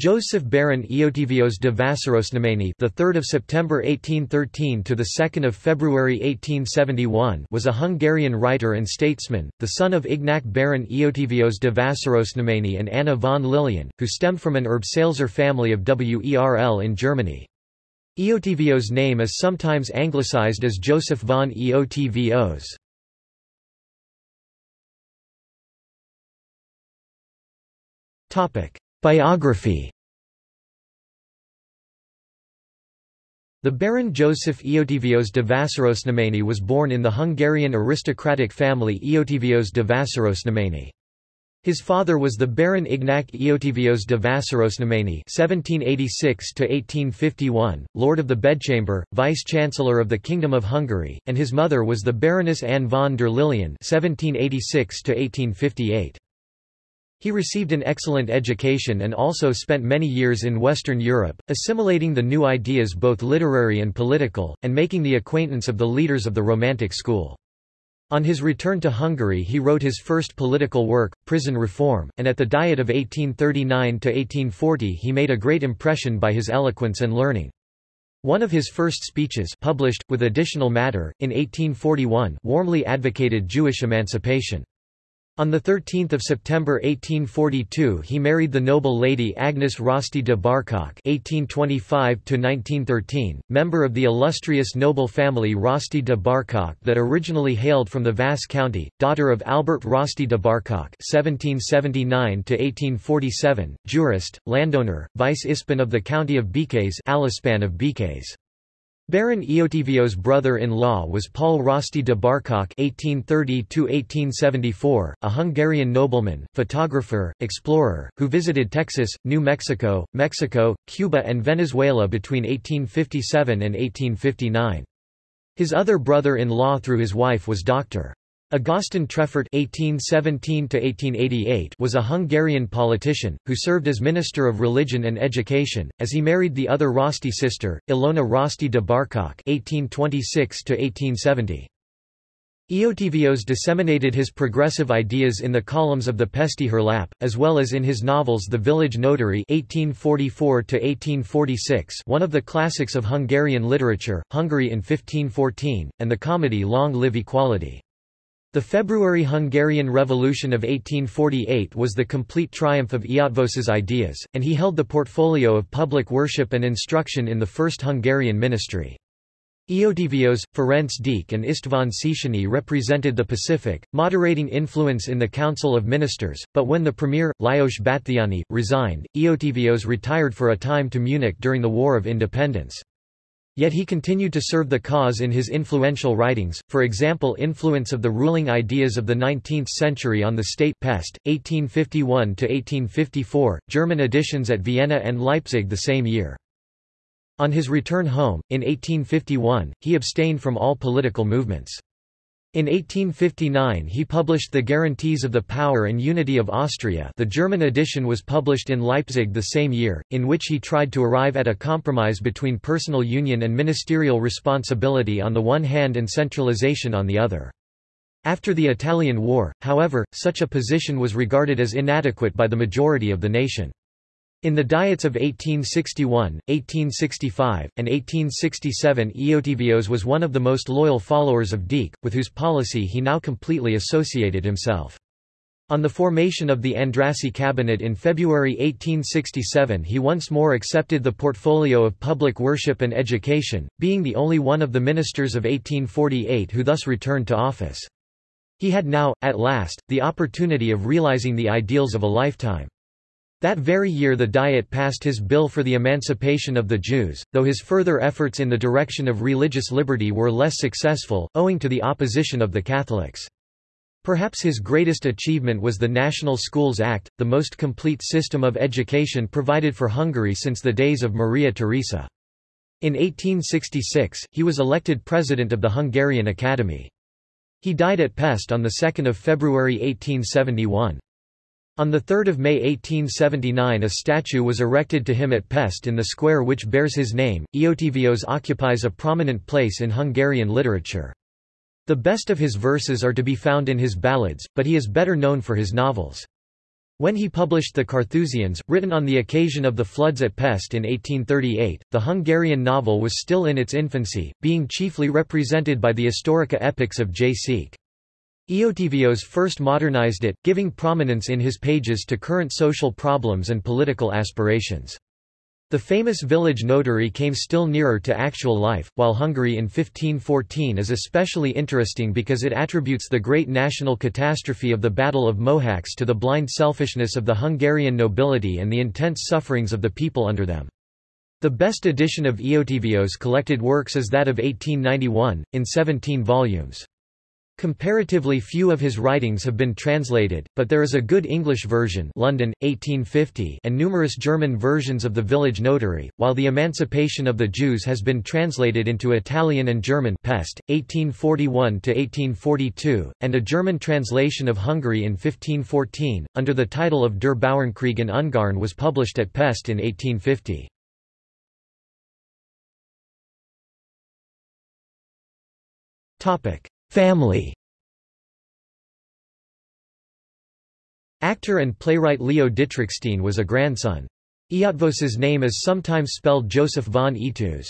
Joseph Baron Eötvös de Vásárosnamény, the 3rd of September 1813 to the 2nd of February 1871, was a Hungarian writer and statesman, the son of Ignac Baron Eötvös de Vásárosnamény and Anna von Lilien, who stemmed from an Erbsälzer family of Werl in Germany. Eötvös' name is sometimes anglicized as Joseph von Eötvös. Topic Biography The Baron Joseph Eötvös de Vásárosnamény was born in the Hungarian aristocratic family Eötvös de Vásárosnamény. His father was the Baron Ignac Eötvös de Vásárosnamény (1786–1851), Lord of the Bedchamber, Vice-Chancellor of the Kingdom of Hungary, and his mother was the Baroness Anne von der Lilien (1786–1858). He received an excellent education and also spent many years in Western Europe, assimilating the new ideas both literary and political, and making the acquaintance of the leaders of the Romantic school. On his return to Hungary he wrote his first political work, Prison Reform, and at the Diet of 1839–1840 he made a great impression by his eloquence and learning. One of his first speeches published, with additional matter, in 1841 warmly advocated Jewish emancipation. On 13 September 1842 he married the noble lady Agnes Rosty de Barkócz (1825–1913), member of the illustrious noble family Rosty de Barkócz that originally hailed from the Vas county, daughter of Albert Rosty de Barkócz (1779–1847), jurist, landowner, vice-ispan of the county of Békés, Alispan of Békés. Baron Eötvös' brother-in-law was Paul Rosty de Barkócz (1830–1874), a Hungarian nobleman, photographer, explorer, who visited Texas, New Mexico, Mexico, Cuba, and Venezuela between 1857 and 1859. His other brother-in-law through his wife was Dr. Ágoston Trefort (1817–1888) was a Hungarian politician who served as Minister of Religion and Education, as he married the other Rosty sister, Ilona Rosty de Barkócz (1826–1870). Eötvös disseminated his progressive ideas in the columns of the Pesti Hírlap, as well as in his novels The Village Notary (1844–1846), one of the classics of Hungarian literature, Hungary in 1514, and the comedy Long Live Equality. The February Hungarian Revolution of 1848 was the complete triumph of Eötvös's ideas, and he held the portfolio of public worship and instruction in the First Hungarian Ministry. Eötvös, Ferenc Deák and István Széchenyi represented the Pacific, moderating influence in the Council of Ministers, but when the premier, Lajos Batthyány, resigned, Eötvös retired for a time to Munich during the War of Independence. Yet he continued to serve the cause in his influential writings, for example influence of the ruling ideas of the 19th century on the state pest, 1851–1854, German editions at Vienna and Leipzig the same year. On his return home, in 1851, he abstained from all political movements. In 1859 he published The Guarantees of the Power and Unity of Austria the German edition was published in Leipzig the same year, in which he tried to arrive at a compromise between personal union and ministerial responsibility on the one hand and centralization on the other. After the Italian War, however, such a position was regarded as inadequate by the majority of the nation. In the Diets of 1861, 1865, and 1867 Eötvös was one of the most loyal followers of Deák, with whose policy he now completely associated himself. On the formation of the Andrassy cabinet in February 1867 he once more accepted the portfolio of public worship and education, being the only one of the ministers of 1848 who thus returned to office. He had now, at last, the opportunity of realizing the ideals of a lifetime. That very year the Diet passed his bill for the emancipation of the Jews, though his further efforts in the direction of religious liberty were less successful, owing to the opposition of the Catholics. Perhaps his greatest achievement was the National Schools Act, the most complete system of education provided for Hungary since the days of Maria Theresa. In 1866, he was elected president of the Hungarian Academy. He died at Pest on 2 February 1871. On 3 May 1879 a statue was erected to him at Pest in the square which bears his name. Eötvös occupies a prominent place in Hungarian literature. The best of his verses are to be found in his ballads, but he is better known for his novels. When he published The Carthusians, written on the occasion of the floods at Pest in 1838, the Hungarian novel was still in its infancy, being chiefly represented by the Historica epics of J. Székely. Eötvös first modernized it, giving prominence in his pages to current social problems and political aspirations. The famous village notary came still nearer to actual life, while Hungary in 1514 is especially interesting because it attributes the great national catastrophe of the Battle of Mohacs to the blind selfishness of the Hungarian nobility and the intense sufferings of the people under them. The best edition of Eötvös collected works is that of 1891, in 17 volumes. Comparatively few of his writings have been translated, but there is a good English version London, 1850 and numerous German versions of The Village Notary, while The Emancipation of the Jews has been translated into Italian and German Pest, 1841–1842, and a German translation of Hungary in 1514, under the title of Der Bauernkrieg in Ungarn was published at Pest in 1850. Topic. Family Actor and playwright Leo Dietrichstein was a grandson. Eötvös's name is sometimes spelled Joseph von Eötvös.